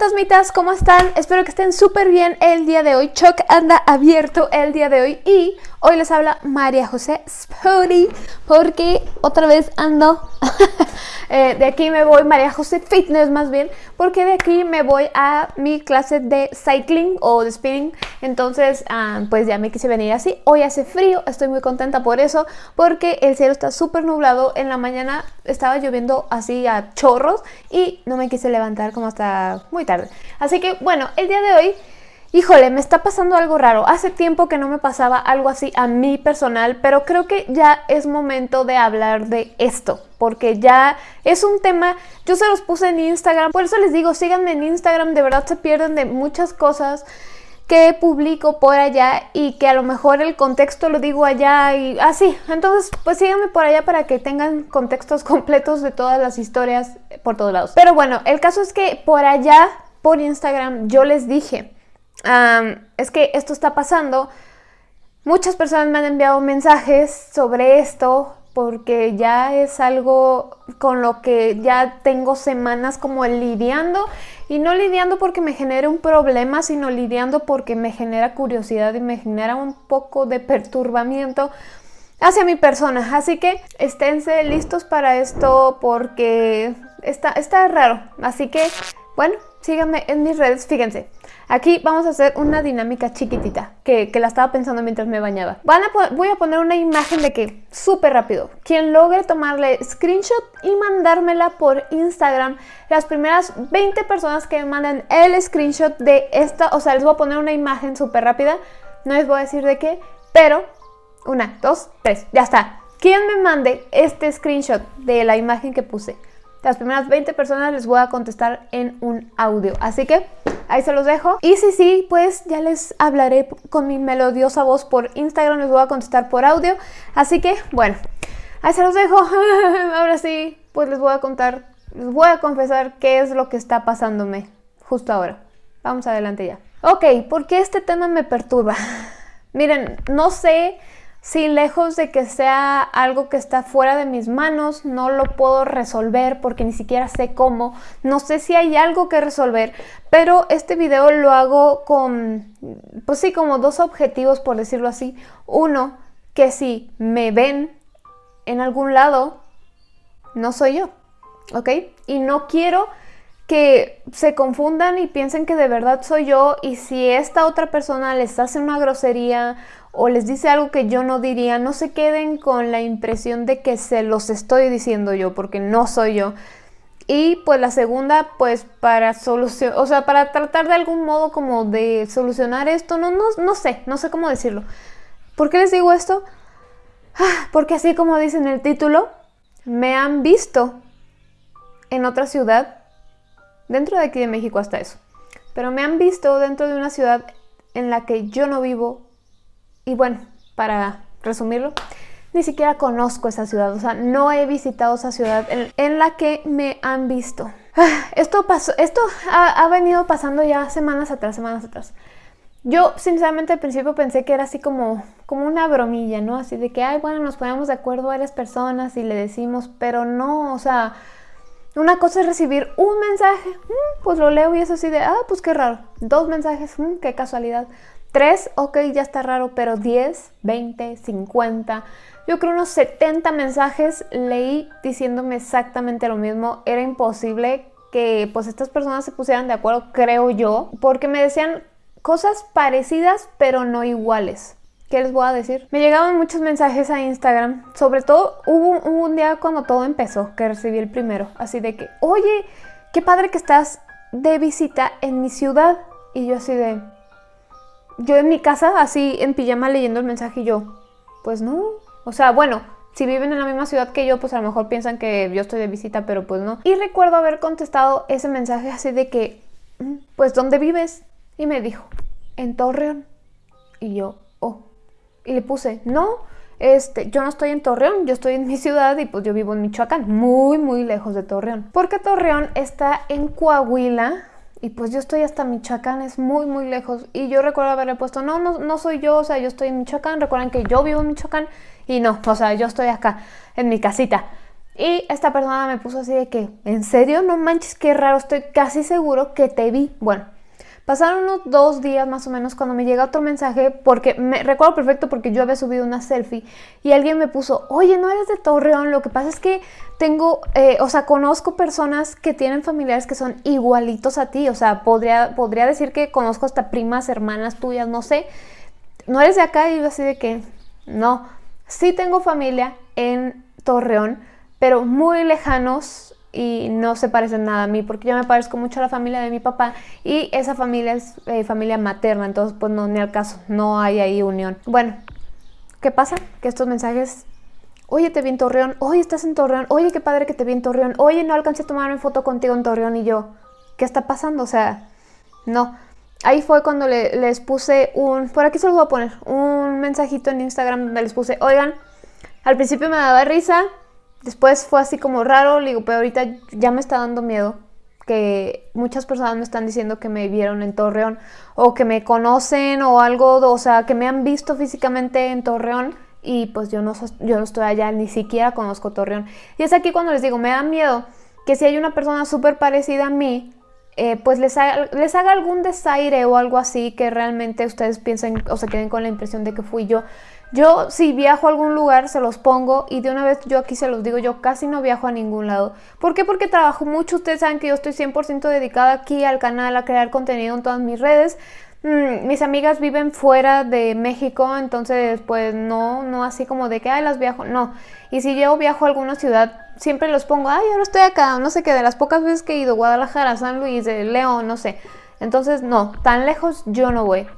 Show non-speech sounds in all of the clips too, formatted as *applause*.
fantasmitas, ¿cómo están? Espero que estén súper bien el día de hoy. Chuck anda abierto el día de hoy y hoy les habla María José Spody porque otra vez ando *laughs* eh, de aquí me voy, María José Fitness más bien, porque de aquí me voy a mi clase de cycling o de speeding. Entonces, ah, pues ya me quise venir así. Hoy hace frío, estoy muy contenta por eso, porque el cielo está súper nublado. En la mañana estaba lloviendo así a chorros y no me quise levantar como hasta muy tarde. Así que bueno, el día de hoy... Híjole, me está pasando algo raro. Hace tiempo que no me pasaba algo así a mí personal, pero creo que ya es momento de hablar de esto, porque ya es un tema, yo se los puse en Instagram, por eso les digo, síganme en Instagram, de verdad se pierden de muchas cosas que publico por allá y que a lo mejor el contexto lo digo allá y así. Entonces, pues síganme por allá para que tengan contextos *laughs* completos de todas las historias por todos lados. Pero bueno, el caso es que por allá, por Instagram, yo les dije es que esto está pasando. Muchas personas me han enviado mensajes sobre esto porque ya es algo con lo que ya tengo semanas como lidiando y no lidiando porque me genere un problema, sino lidiando porque me genera curiosidad y me genera un poco de perturbamiento hacia mi persona. Así que esténse listos para esto porque está, está raro. Así que, bueno, síganme en mis redes, fíjense. Aquí vamos a hacer una dinámica chiquitita, que, la estaba pensando mientras me bañaba. Voy a poner una imagen de que, súper rápido, quien logre tomarle screenshot y mandármela por Instagram, las primeras 20 personas que me manden el screenshot de esta, o sea, les voy a poner una imagen súper rápida, no les voy a decir de qué, pero una, dos, tres, ya está. Quien me mande este screenshot de la imagen que puse, las primeras 20 personas les voy a contestar en un audio. Así que ahí se los dejo. Y si sí, pues ya les hablaré con mi melodiosa voz por Instagram, les voy a contestar por audio. Así que, bueno, ahí se los dejo. *laughs* Ahora sí, pues les voy a contar, les voy a confesar qué es lo que está pasándome justo ahora. Vamos adelante ya. Ok, ¿por qué este tema me perturba? *laughs* Miren, no sé si lejos de que sea algo que está fuera de mis manos, no lo puedo resolver porque ni siquiera sé cómo, no sé si hay algo que resolver, pero este video lo hago con, pues sí, como dos objetivos por decirlo así. Uno, que si me ven en algún lado, no soy yo, ¿ok? Y no quiero que se confundan y piensen que de verdad soy yo y si esta otra persona les hace una grosería o les dice algo que yo no diría, no se queden con la impresión de que se los estoy diciendo yo, porque no soy yo. Y pues la segunda, pues para solucionar, o sea, para tratar de algún modo como de solucionar esto, no, no, no sé, no sé cómo decirlo. ¿Por qué les digo esto? Ah, porque así como dice en el título, me han visto en otra ciudad, dentro de aquí de México hasta eso, pero me han visto dentro de una ciudad en la que yo no vivo y bueno, para resumirlo, ni siquiera conozco esa ciudad, o sea, no he visitado esa ciudad en, la que me han visto. Esto pasó, esto ha, venido pasando ya semanas atrás, semanas atrás. Yo, sinceramente, al principio pensé que era así como, como una bromilla, ¿no? Así de que, ay, bueno, nos ponemos de acuerdo varias personas y le decimos, pero no, o sea, una cosa es recibir un mensaje, mm, pues lo leo y es así de, ah, pues qué raro. Dos mensajes, mm, qué casualidad. 3, ok, ya está raro, pero 10, 20, 50, yo creo unos 70 mensajes leí diciéndome exactamente lo mismo. Era imposible que pues estas personas se pusieran de acuerdo, creo yo, porque me decían cosas parecidas pero no iguales. ¿Qué les voy a decir? Me llegaban muchos mensajes a Instagram, sobre todo hubo un día cuando todo empezó, que recibí el primero, así de que, oye, qué padre que estás de visita en mi ciudad. Y yo así de, yo en mi casa, así en pijama leyendo el mensaje y yo, pues no. O sea, bueno, si viven en la misma ciudad que yo, pues a lo mejor piensan que yo estoy de visita, pero pues no. Y recuerdo haber contestado ese mensaje así de que, mm, pues ¿dónde vives? Y me dijo, en Torreón. Y yo, oh. Y le puse, no, este, yo no estoy en Torreón, yo estoy en mi ciudad y pues yo vivo en Michoacán, muy, muy lejos de Torreón. Porque Torreón está en Coahuila, y pues yo estoy hasta Michoacán, es muy muy lejos. Y yo recuerdo haberle puesto, no, no, no soy yo, o sea, yo estoy en Michoacán. Recuerden que yo vivo en Michoacán y no, o sea, yo estoy acá, en mi casita. Y esta persona me puso así de que, ¿en serio? No manches, qué raro, estoy casi seguro que te vi. Bueno, pasaron unos dos días más o menos cuando me llega otro mensaje, porque me recuerdo perfecto porque yo había subido una selfie y alguien me puso, oye, no eres de Torreón, lo que pasa es que tengo, eh, o sea, conozco personas que tienen familiares que son igualitos a ti, o sea, podría, podría decir que conozco hasta primas, hermanas tuyas, no sé, no eres de acá y yo así de que, no, sí tengo familia en Torreón, pero muy lejanos y no se parecen nada a mí, porque yo me parezco mucho a la familia de mi papá y esa familia es eh, familia materna, entonces pues no, ni al caso, no hay ahí unión. Bueno, ¿qué pasa? Que estos mensajes, oye, te vi en Torreón, oye, estás en Torreón, oye, qué padre que te vi en Torreón, oye, no alcancé a tomarme foto contigo en Torreón y yo, ¿qué está pasando? O sea, no. Ahí fue cuando les puse un, por aquí se los voy a poner, un mensajito en Instagram donde les puse, oigan, al principio me daba risa, Después fue así como raro, digo, pero ahorita ya me está dando miedo que muchas personas me están diciendo que me vieron en Torreón o que me conocen o algo, o sea, que me han visto físicamente en Torreón y pues yo no, yo no estoy allá, ni siquiera conozco Torreón. Y es aquí cuando les digo, me da miedo que si hay una persona súper parecida a mí, eh, pues les haga, les haga algún desaire o algo así que realmente ustedes piensen o se queden con la impresión de que fui yo. Yo si viajo a algún lugar se los pongo y de una vez yo aquí se los digo, yo casi no viajo a ningún lado. ¿Por qué? Porque trabajo mucho, ustedes saben que yo estoy 100% dedicada aquí al canal, a crear contenido en todas mis redes. Mm, mis amigas viven fuera de México, entonces pues no, no así como de que, ay, las viajo, no. Y si yo viajo a alguna ciudad, siempre los pongo, ay, ahora estoy acá, no sé qué, de las pocas veces que he ido, Guadalajara, San Luis, León, no sé. Entonces, no, tan lejos yo no voy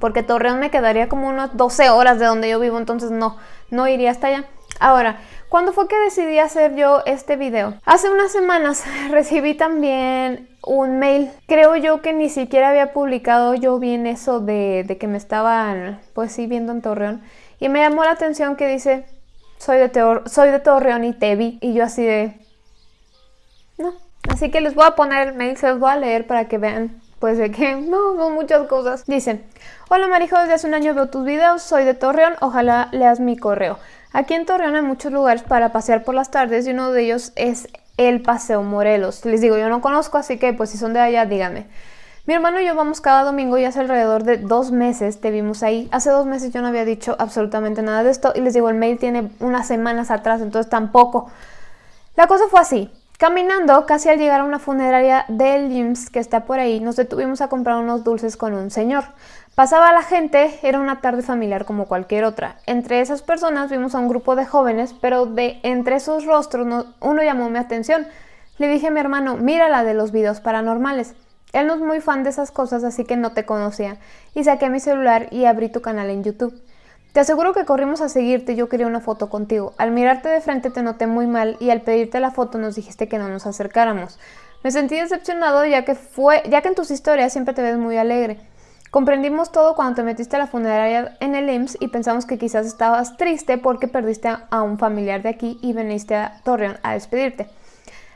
porque Torreón me quedaría como unas 12 horas de donde yo vivo, entonces no, no iría hasta allá. Ahora, ¿cuándo fue que decidí hacer yo este video? Hace unas semanas *laughs* recibí también un mail. Creo yo que ni siquiera había publicado yo bien eso de, que me estaban, pues sí, viendo en Torreón. Y me llamó la atención que dice, soy de, soy de Torreón y te vi. Y yo así de... No. Así que les voy a poner el mail, se los voy a leer para que vean pues de que no, no muchas cosas. Dicen, hola Marijo, desde hace un año veo tus videos, soy de Torreón, ojalá leas mi correo. Aquí en Torreón hay muchos lugares para pasear por las tardes y uno de ellos es el Paseo Morelos. Les digo, yo no conozco, así que pues si son de allá, díganme. Mi hermano y yo vamos cada domingo y hace alrededor de dos meses te vimos ahí. Hace dos meses yo no había dicho absolutamente nada de esto y les digo, el mail tiene unas semanas atrás, entonces tampoco. La cosa fue así. Caminando, casi al llegar a una funeraria del IMSS que está por ahí, nos detuvimos a comprar unos dulces con un señor. Pasaba la gente, era una tarde familiar como cualquier otra. Entre esas personas vimos a un grupo de jóvenes, pero de entre esos rostros uno llamó mi atención. Le dije a mi hermano, mira la de los videos paranormales. Él no es muy fan de esas cosas, así que no te conocía. Y saqué mi celular y abrí tu canal en YouTube. Te aseguro que corrimos a seguirte y yo quería una foto contigo. Al mirarte de frente te noté muy mal y al pedirte la foto nos dijiste que no nos acercáramos. Me sentí decepcionado ya que, fue, ya que en tus historias siempre te ves muy alegre. Comprendimos todo cuando te metiste a la funeraria en el IMSS y pensamos que quizás estabas triste porque perdiste a un familiar de aquí y viniste a Torreón a despedirte.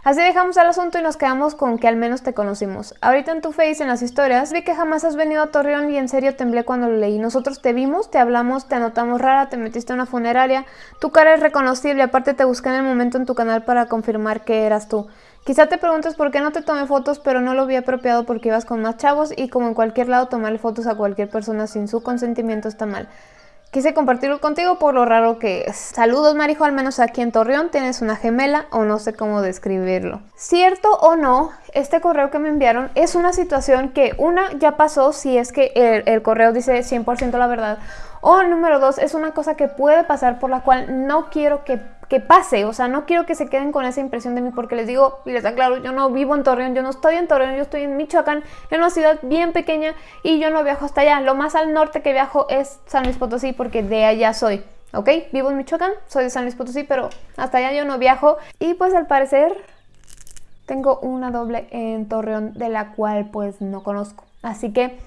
Así dejamos el asunto y nos quedamos con que al menos te conocimos. Ahorita en tu face, en las historias, vi que jamás has venido a Torreón y en serio temblé cuando lo leí. Nosotros te vimos, te hablamos, te anotamos rara, te metiste a una funeraria. Tu cara es reconocible, aparte te busqué en el momento en tu canal para confirmar que eras tú. Quizá te preguntes por qué no te tomé fotos, pero no lo vi apropiado porque ibas con más chavos y como en cualquier lado tomarle fotos a cualquier persona sin su consentimiento está mal. Quise compartirlo contigo por lo raro que es. Saludos Marijo, al menos aquí en Torreón tienes una gemela o no sé cómo describirlo. Cierto o no, este correo que me enviaron es una situación que una ya pasó si es que el, el correo dice 100% la verdad o número dos, es una cosa que puede pasar por la cual no quiero que, pase, o sea, no quiero que se queden con esa impresión de mí porque les digo, y les aclaro, yo no vivo en Torreón, yo no estoy en Torreón, yo estoy en Michoacán, en una ciudad bien pequeña y yo no viajo hasta allá. Lo más al norte que viajo es San Luis Potosí porque de allá soy. ¿ok? Vivo en Michoacán, soy de San Luis Potosí, pero hasta allá yo no viajo. Y pues al parecer tengo una doble en Torreón de la cual pues no conozco. Así que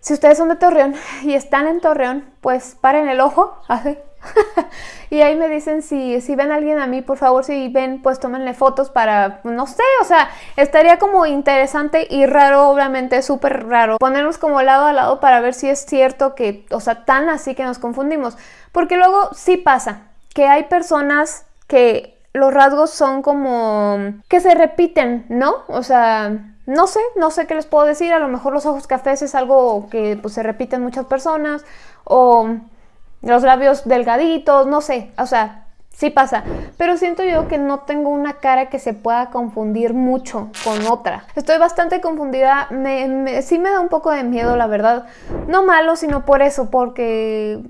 si ustedes son de Torreón *laughs* y están en Torreón, pues paren el ojo *laughs* *laughs* y ahí me dicen si, si ven a alguien a mí, por favor, si ven, pues tómenle fotos para, no sé, o sea, estaría como interesante y raro, obviamente, súper raro, ponernos como lado a lado para ver si es cierto que, o sea, tan así que nos confundimos. Porque luego sí pasa que hay personas que los rasgos son como que se repiten, ¿no? O sea, no sé, no sé qué les puedo decir, a lo mejor los ojos cafés es algo que pues, se repite en muchas personas, o los labios delgaditos, no sé, o sea, sí pasa, pero siento yo que no tengo una cara que se pueda confundir mucho con otra. Estoy bastante confundida, me, sí me da un poco de miedo, la verdad, no malo, sino por eso, porque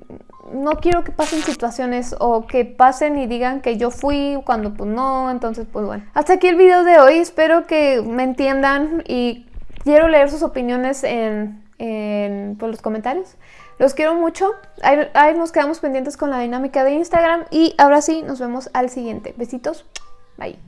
no quiero que pasen situaciones o que pasen y digan que yo fui cuando pues no, entonces pues bueno. Hasta aquí el video de hoy, espero que me entiendan y quiero leer sus opiniones en, en pues, los comentarios. Los quiero mucho, ahí, ahí nos quedamos pendientes con la dinámica de Instagram y ahora sí, nos vemos al siguiente. Besitos, bye.